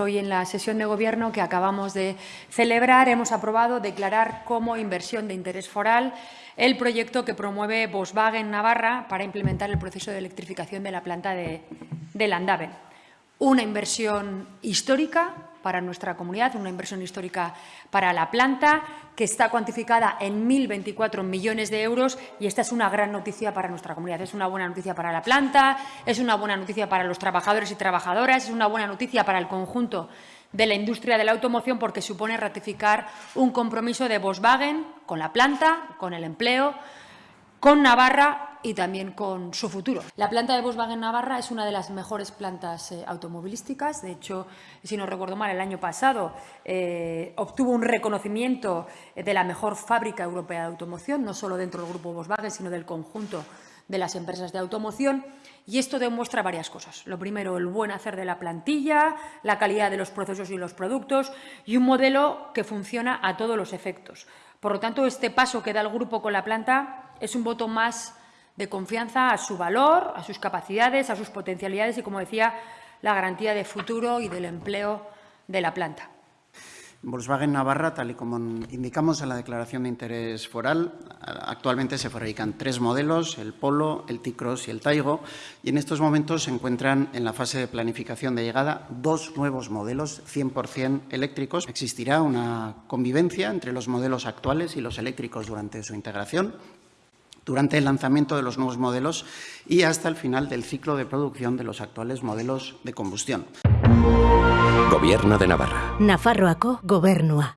Hoy en la sesión de Gobierno que acabamos de celebrar hemos aprobado declarar como inversión de interés foral el proyecto que promueve Volkswagen Navarra para implementar el proceso de electrificación de la planta de, de Landaven. Una inversión histórica para nuestra comunidad, una inversión histórica para la planta, que está cuantificada en 1.024 millones de euros y esta es una gran noticia para nuestra comunidad. Es una buena noticia para la planta, es una buena noticia para los trabajadores y trabajadoras, es una buena noticia para el conjunto de la industria de la automoción porque supone ratificar un compromiso de Volkswagen con la planta, con el empleo, con Navarra y también con su futuro. La planta de Volkswagen Navarra es una de las mejores plantas eh, automovilísticas. De hecho, si no recuerdo mal, el año pasado eh, obtuvo un reconocimiento de la mejor fábrica europea de automoción, no solo dentro del grupo Volkswagen, sino del conjunto de las empresas de automoción. Y esto demuestra varias cosas. Lo primero, el buen hacer de la plantilla, la calidad de los procesos y los productos y un modelo que funciona a todos los efectos. Por lo tanto, este paso que da el grupo con la planta es un voto más de confianza a su valor, a sus capacidades, a sus potencialidades y, como decía, la garantía de futuro y del empleo de la planta. Volkswagen Navarra, tal y como indicamos en la declaración de interés foral, actualmente se fabrican tres modelos, el Polo, el T-Cross y el Taigo, y en estos momentos se encuentran en la fase de planificación de llegada dos nuevos modelos 100% eléctricos. Existirá una convivencia entre los modelos actuales y los eléctricos durante su integración, durante el lanzamiento de los nuevos modelos y hasta el final del ciclo de producción de los actuales modelos de combustión. Gobierno de Navarra. Nafarroako gobernua.